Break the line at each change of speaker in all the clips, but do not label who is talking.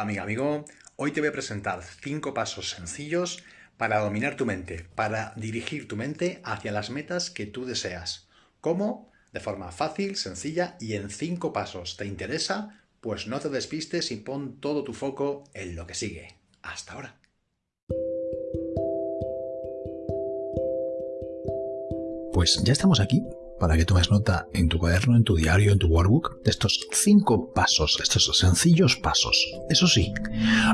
Amiga, amigo. Hoy te voy a presentar cinco pasos sencillos para dominar tu mente, para dirigir tu mente hacia las metas que tú deseas. ¿Cómo? De forma fácil, sencilla y en cinco pasos. ¿Te interesa? Pues no te despistes y pon todo tu foco en lo que sigue. Hasta ahora. Pues ya estamos aquí para que tomes nota en tu cuaderno, en tu diario, en tu workbook, de estos cinco pasos, estos sencillos pasos. Eso sí,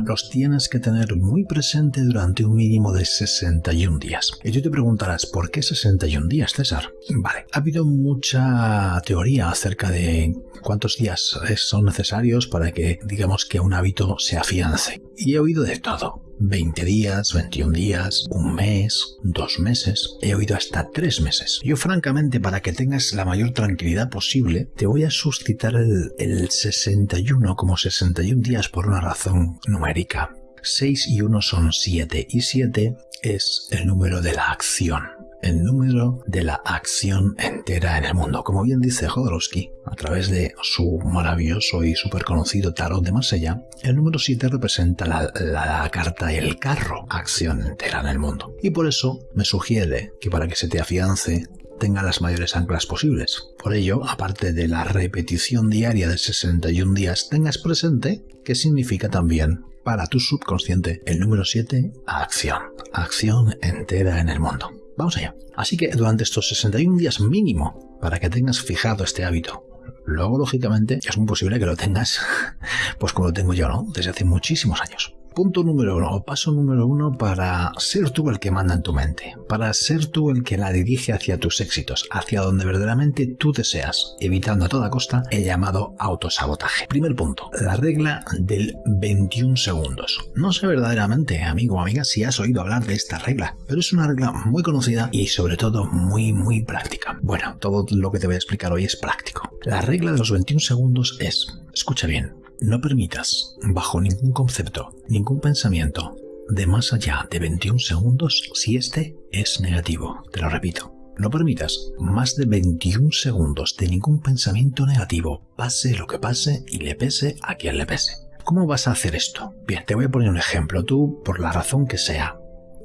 los tienes que tener muy presente durante un mínimo de 61 días. Y tú te preguntarás, ¿por qué 61 días, César? Vale, ha habido mucha teoría acerca de cuántos días son necesarios para que, digamos, que un hábito se afiance. Y he oído de todo. 20 días, 21 días, un mes, dos meses, he oído hasta tres meses. Yo francamente, para que tengas la mayor tranquilidad posible, te voy a suscitar el, el 61 como 61 días por una razón numérica. 6 y 1 son 7 y 7 es el número de la acción el número de la acción entera en el mundo. Como bien dice Jodorowsky, a través de su maravilloso y súper conocido tarot de Marsella, el número 7 representa la, la, carta El carro, acción entera en el mundo. Y por eso me sugiere que para que se te afiance tenga las mayores anclas posibles. Por ello, aparte de la repetición diaria de 61 días, tengas presente que significa también para tu subconsciente el número 7, acción. Acción entera en el mundo. Vamos allá. Así que durante estos 61 días mínimo, para que tengas fijado este hábito, luego lógicamente es muy posible que lo tengas, pues como lo tengo yo, ¿no? Desde hace muchísimos años. Punto número uno, o paso número uno para ser tú el que manda en tu mente, para ser tú el que la dirige hacia tus éxitos, hacia donde verdaderamente tú deseas, evitando a toda costa el llamado autosabotaje. Primer punto, la regla del 21 segundos. No sé verdaderamente, amigo o amiga, si has oído hablar de esta regla, pero es una regla muy conocida y sobre todo muy muy práctica. Bueno, todo lo que te voy a explicar hoy es práctico. La regla de los 21 segundos es, escucha bien, no permitas, bajo ningún concepto, ningún pensamiento, de más allá de 21 segundos si este es negativo. Te lo repito. No permitas más de 21 segundos de ningún pensamiento negativo, pase lo que pase y le pese a quien le pese. ¿Cómo vas a hacer esto? Bien, te voy a poner un ejemplo. Tú, por la razón que sea,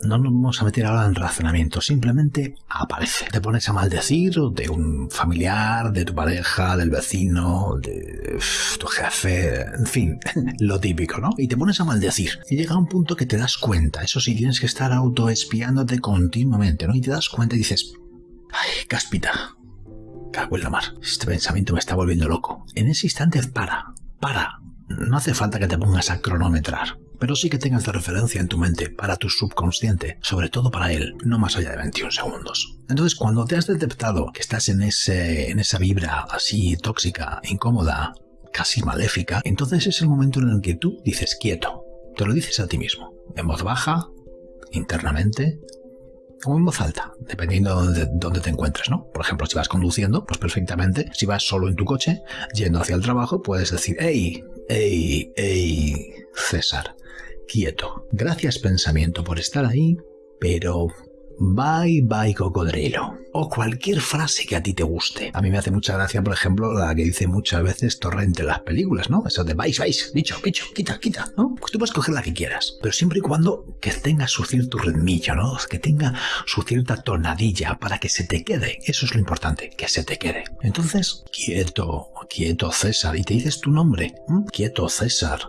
no nos vamos a meter ahora en razonamiento, simplemente aparece. Te pones a maldecir de un familiar, de tu pareja, del vecino, de tu jefe, en fin, lo típico, ¿no? Y te pones a maldecir. Y llega un punto que te das cuenta, eso sí, tienes que estar autoespiándote continuamente, ¿no? Y te das cuenta y dices, ay, cáspita, cago en la mar, este pensamiento me está volviendo loco. En ese instante para, para. No hace falta que te pongas a cronometrar pero sí que tengas de referencia en tu mente para tu subconsciente, sobre todo para él, no más allá de 21 segundos. Entonces, cuando te has detectado que estás en, ese, en esa vibra así tóxica, incómoda, casi maléfica, entonces es el momento en el que tú dices quieto, te lo dices a ti mismo, en voz baja, internamente, o en voz alta, dependiendo de dónde te encuentres, ¿no? Por ejemplo, si vas conduciendo, pues perfectamente, si vas solo en tu coche, yendo hacia el trabajo, puedes decir, hey, hey, hey, César, quieto. Gracias pensamiento por estar ahí, pero Bye bye cocodrilo. O cualquier frase que a ti te guste. A mí me hace mucha gracia, por ejemplo, la que dice muchas veces Torrente en las películas, ¿no? Eso de vais, vais, dicho, bicho, quita, quita, ¿no? Pues tú puedes coger la que quieras. Pero siempre y cuando que tenga su cierto ritmillo, ¿no? Que tenga su cierta tonadilla para que se te quede. Eso es lo importante, que se te quede. Entonces, quieto, quieto César. Y te dices tu nombre. Quieto César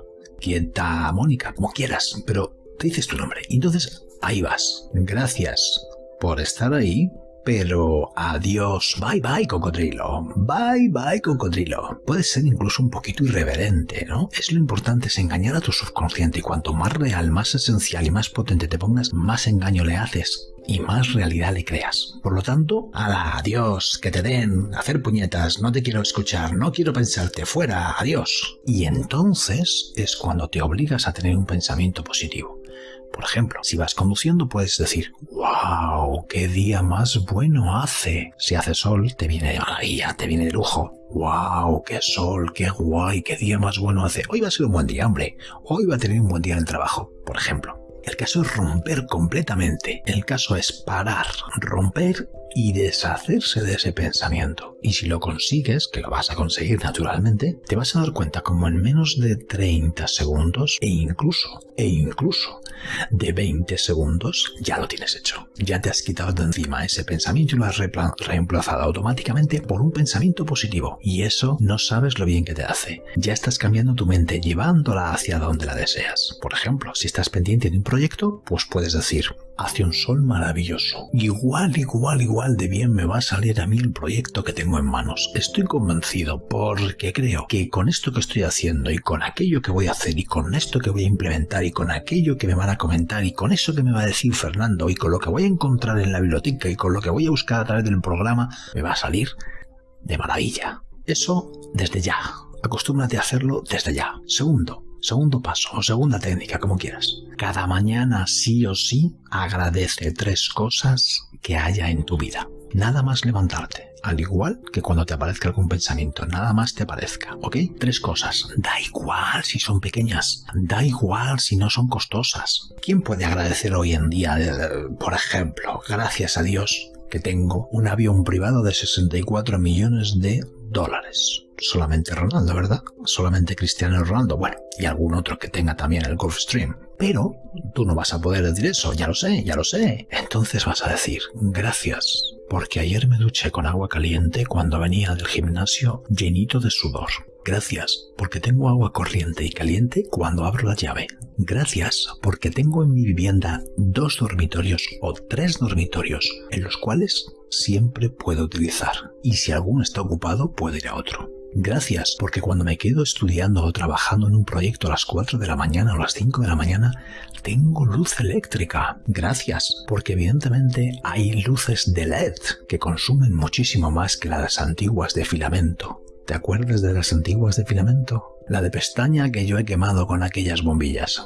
quieta Mónica, como quieras, pero te dices tu nombre. Y entonces ahí vas. Gracias por estar ahí, pero adiós, bye bye cocodrilo, bye bye cocodrilo. Puede ser incluso un poquito irreverente, ¿no? Es lo importante es engañar a tu subconsciente y cuanto más real, más esencial y más potente te pongas, más engaño le haces y más realidad le creas. Por lo tanto, adiós, que te den, hacer puñetas, no te quiero escuchar, no quiero pensarte, fuera, adiós. Y entonces es cuando te obligas a tener un pensamiento positivo. Por ejemplo, si vas conduciendo puedes decir, wow, qué día más bueno hace. Si hace sol, te viene de maravilla, te viene de lujo. Wow, qué sol, qué guay, qué día más bueno hace. Hoy va a ser un buen día, hombre. Hoy va a tener un buen día en el trabajo, por ejemplo. El caso es romper completamente. El caso es parar, romper y deshacerse de ese pensamiento. Y si lo consigues, que lo vas a conseguir naturalmente, te vas a dar cuenta como en menos de 30 segundos e incluso, e incluso de 20 segundos ya lo tienes hecho. Ya te has quitado de encima ese pensamiento y lo has reemplazado automáticamente por un pensamiento positivo. Y eso no sabes lo bien que te hace. Ya estás cambiando tu mente, llevándola hacia donde la deseas. Por ejemplo, si estás pendiente de un proyecto, pues puedes decir, hace un sol maravilloso. Igual, igual, igual de bien me va a salir a mí el proyecto que tengo en manos. Estoy convencido porque creo que con esto que estoy haciendo y con aquello que voy a hacer y con esto que voy a implementar y con aquello que me van a comentar y con eso que me va a decir Fernando y con lo que voy a encontrar en la biblioteca y con lo que voy a buscar a través del programa, me va a salir de maravilla. Eso desde ya. Acostúmbrate a hacerlo desde ya. Segundo, segundo paso o segunda técnica, como quieras. Cada mañana sí o sí agradece tres cosas que haya en tu vida. Nada más levantarte. Al igual que cuando te aparezca algún pensamiento, nada más te aparezca, ¿ok? Tres cosas. Da igual si son pequeñas, da igual si no son costosas. ¿Quién puede agradecer hoy en día, eh, por ejemplo, gracias a Dios, que tengo un avión privado de 64 millones de dólares? solamente Ronaldo, ¿verdad? Solamente Cristiano Ronaldo, bueno, y algún otro que tenga también el Gulfstream. Pero tú no vas a poder decir eso, ya lo sé, ya lo sé. Entonces vas a decir, gracias, porque ayer me duché con agua caliente cuando venía del gimnasio llenito de sudor. Gracias, porque tengo agua corriente y caliente cuando abro la llave. Gracias, porque tengo en mi vivienda dos dormitorios o tres dormitorios, en los cuales siempre puedo utilizar. Y si alguno está ocupado, puedo ir a otro. Gracias, porque cuando me quedo estudiando o trabajando en un proyecto a las 4 de la mañana o las 5 de la mañana, tengo luz eléctrica. Gracias, porque evidentemente hay luces de LED que consumen muchísimo más que las antiguas de filamento. ¿Te acuerdas de las antiguas de filamento? La de pestaña que yo he quemado con aquellas bombillas.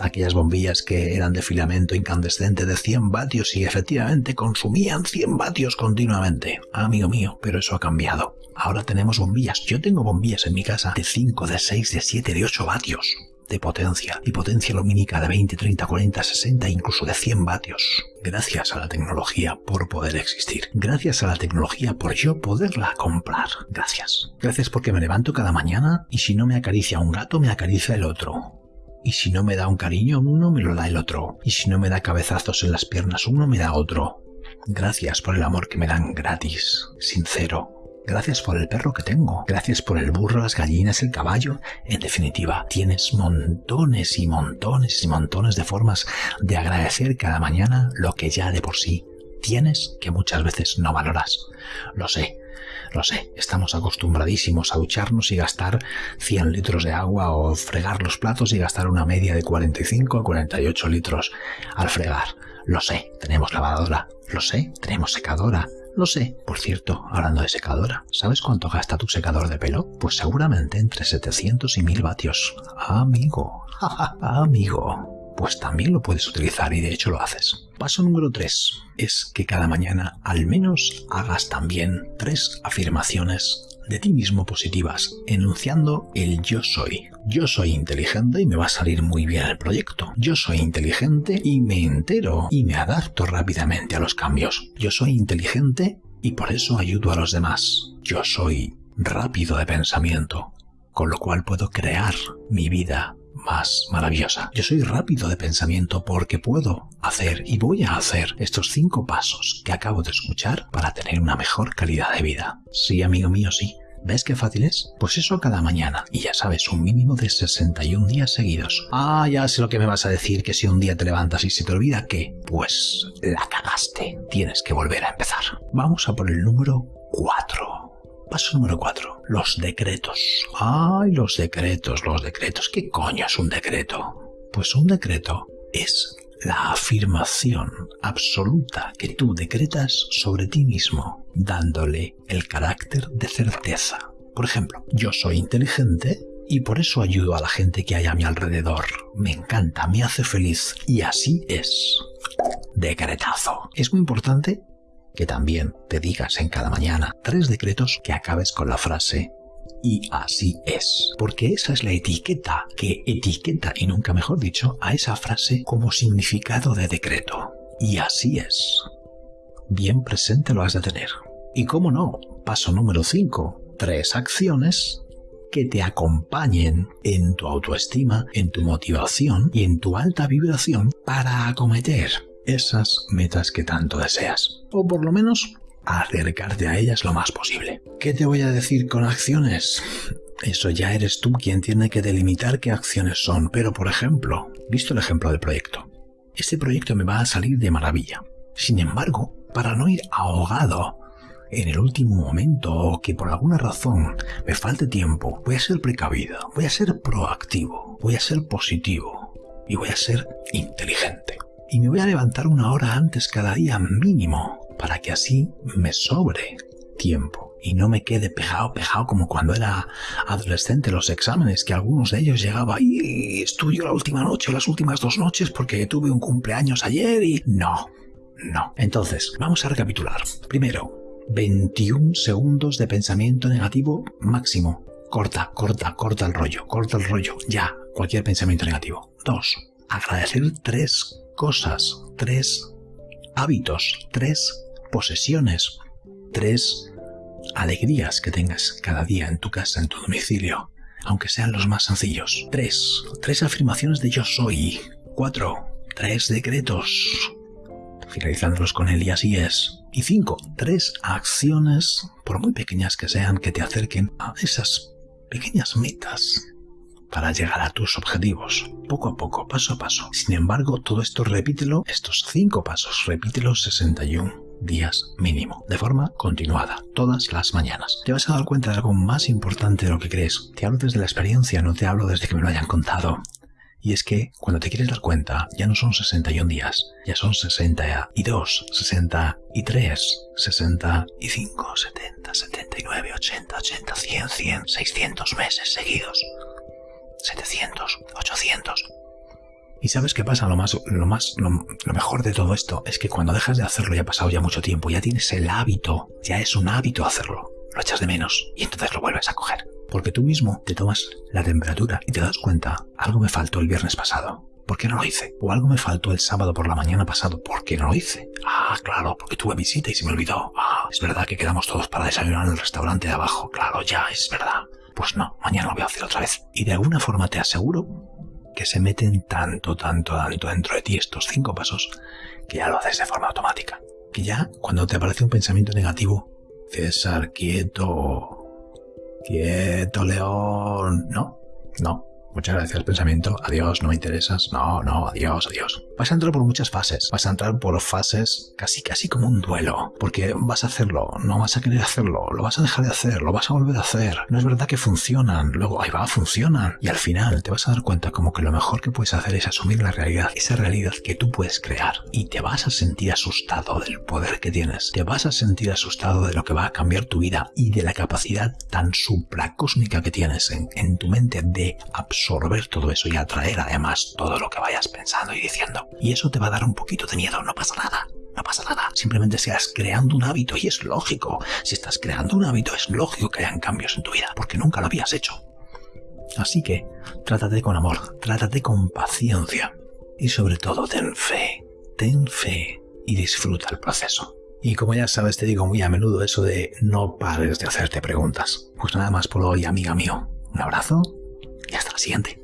Aquellas bombillas que eran de filamento incandescente de 100 vatios y efectivamente consumían 100 vatios continuamente. Amigo mío, pero eso ha cambiado. Ahora tenemos bombillas. Yo tengo bombillas en mi casa de 5, de 6, de 7, de 8 vatios de potencia y potencia lumínica de 20, 30, 40, 60, incluso de 100 vatios. Gracias a la tecnología por poder existir. Gracias a la tecnología por yo poderla comprar. Gracias. Gracias porque me levanto cada mañana y si no me acaricia un gato, me acaricia el otro. Y si no me da un cariño uno, me lo da el otro. Y si no me da cabezazos en las piernas uno, me da otro. Gracias por el amor que me dan gratis, sincero, Gracias por el perro que tengo. Gracias por el burro, las gallinas, el caballo. En definitiva, tienes montones y montones y montones de formas de agradecer cada mañana lo que ya de por sí tienes que muchas veces no valoras. Lo sé, lo sé, estamos acostumbradísimos a ducharnos y gastar 100 litros de agua o fregar los platos y gastar una media de 45 a 48 litros al fregar. Lo sé, tenemos lavadora. Lo sé, tenemos secadora. Lo sé. Por cierto, hablando de secadora, ¿sabes cuánto gasta tu secador de pelo? Pues seguramente entre 700 y 1000 vatios. Amigo, amigo. Pues también lo puedes utilizar y de hecho lo haces. Paso número 3 es que cada mañana al menos hagas también tres afirmaciones de ti mismo positivas, enunciando el yo soy. Yo soy inteligente y me va a salir muy bien el proyecto. Yo soy inteligente y me entero y me adapto rápidamente a los cambios. Yo soy inteligente y por eso ayudo a los demás. Yo soy rápido de pensamiento, con lo cual puedo crear mi vida más maravillosa. Yo soy rápido de pensamiento porque puedo hacer y voy a hacer estos cinco pasos que acabo de escuchar para tener una mejor calidad de vida. Sí, amigo mío, sí. ¿Ves qué fácil es? Pues eso cada mañana. Y ya sabes, un mínimo de 61 días seguidos. Ah, ya sé lo que me vas a decir, que si un día te levantas y se te olvida que, pues la cagaste. Tienes que volver a empezar. Vamos a por el número 4. Paso número 4. Los decretos. Ay, los decretos, los decretos. ¿Qué coño es un decreto? Pues un decreto es la afirmación absoluta que tú decretas sobre ti mismo, dándole el carácter de certeza. Por ejemplo, yo soy inteligente y por eso ayudo a la gente que hay a mi alrededor. Me encanta, me hace feliz y así es. Decretazo. Es muy importante que también te digas en cada mañana tres decretos que acabes con la frase y así es, porque esa es la etiqueta que etiqueta, y nunca mejor dicho, a esa frase como significado de decreto. Y así es. bien presente lo has de tener. Y cómo no, paso número 5, tres acciones que te acompañen en tu autoestima, en tu motivación y en tu alta vibración para acometer esas metas que tanto deseas. O por lo menos acercarte a ellas lo más posible. ¿Qué te voy a decir con acciones? Eso ya eres tú quien tiene que delimitar qué acciones son, pero por ejemplo, visto el ejemplo del proyecto, este proyecto me va a salir de maravilla. Sin embargo, para no ir ahogado en el último momento o que por alguna razón me falte tiempo, voy a ser precavido, voy a ser proactivo, voy a ser positivo y voy a ser inteligente. Y me voy a levantar una hora antes cada día mínimo para que así me sobre tiempo y no me quede pegado, pegado como cuando era adolescente los exámenes, que algunos de ellos llegaba y estudio la última noche o las últimas dos noches porque tuve un cumpleaños ayer y no, no. Entonces, vamos a recapitular. Primero, 21 segundos de pensamiento negativo máximo. Corta, corta, corta el rollo, corta el rollo, ya, cualquier pensamiento negativo. 2. Agradecer tres cosas, tres hábitos, tres posesiones, tres alegrías que tengas cada día en tu casa, en tu domicilio, aunque sean los más sencillos. 3. Tres afirmaciones de yo soy. 4. Tres decretos finalizándolos con él y así es. Y cinco, tres acciones, por muy pequeñas que sean, que te acerquen a esas pequeñas metas para llegar a tus objetivos, poco a poco, paso a paso. Sin embargo, todo esto repítelo, estos cinco pasos, repítelos 61 días mínimo, de forma continuada, todas las mañanas. Te vas a dar cuenta de algo más importante de lo que crees. Te hablo desde la experiencia, no te hablo desde que me lo hayan contado. Y es que cuando te quieres dar cuenta, ya no son 61 días, ya son 62, 63, 65, 70, 79, 80, 80, 100, 100, 600 meses seguidos. 700, 800. Y sabes qué pasa, lo más, lo más, lo, mejor de todo esto es que cuando dejas de hacerlo ya ha pasado ya mucho tiempo, ya tienes el hábito, ya es un hábito hacerlo, lo echas de menos y entonces lo vuelves a coger porque tú mismo te tomas la temperatura y te das cuenta, algo me faltó el viernes pasado. ¿Por qué no lo hice? O algo me faltó el sábado por la mañana pasado. ¿Por qué no lo hice? Ah, claro, porque tuve visita y se me olvidó. Ah, es verdad que quedamos todos para desayunar en el restaurante de abajo. Claro, ya, es verdad. Pues no, mañana lo voy a hacer otra vez. Y de alguna forma te aseguro que se meten tanto, tanto, tanto dentro de ti estos cinco pasos que ya lo haces de forma automática. Que ya, cuando te aparece un pensamiento negativo, César, quieto, Quieto, león. No, no. Muchas gracias, pensamiento. Adiós, no me interesas. No, no, adiós, adiós. Vas a entrar por muchas fases. Vas a entrar por fases casi, casi como un duelo. Porque vas a hacerlo, no vas a querer hacerlo, lo vas a dejar de hacer, lo vas a volver a hacer. No es verdad que funcionan. Luego, ahí va, funcionan. Y al final te vas a dar cuenta como que lo mejor que puedes hacer es asumir la realidad, esa realidad que tú puedes crear. Y te vas a sentir asustado del poder que tienes. Te vas a sentir asustado de lo que va a cambiar tu vida y de la capacidad tan supracósmica que tienes en, en tu mente de absorber todo eso y atraer además todo lo que vayas pensando y diciendo. Y eso te va a dar un poquito de miedo, no pasa nada. No pasa nada, simplemente seas creando un hábito y es lógico. Si estás creando un hábito es lógico que hayan cambios en tu vida, porque nunca lo habías hecho. Así que, trátate con amor, trátate con paciencia y sobre todo ten fe, ten fe y disfruta el proceso. Y como ya sabes, te digo muy a menudo eso de no pares de hacerte preguntas. Pues nada más por hoy, amiga mío. Un abrazo y hasta la siguiente.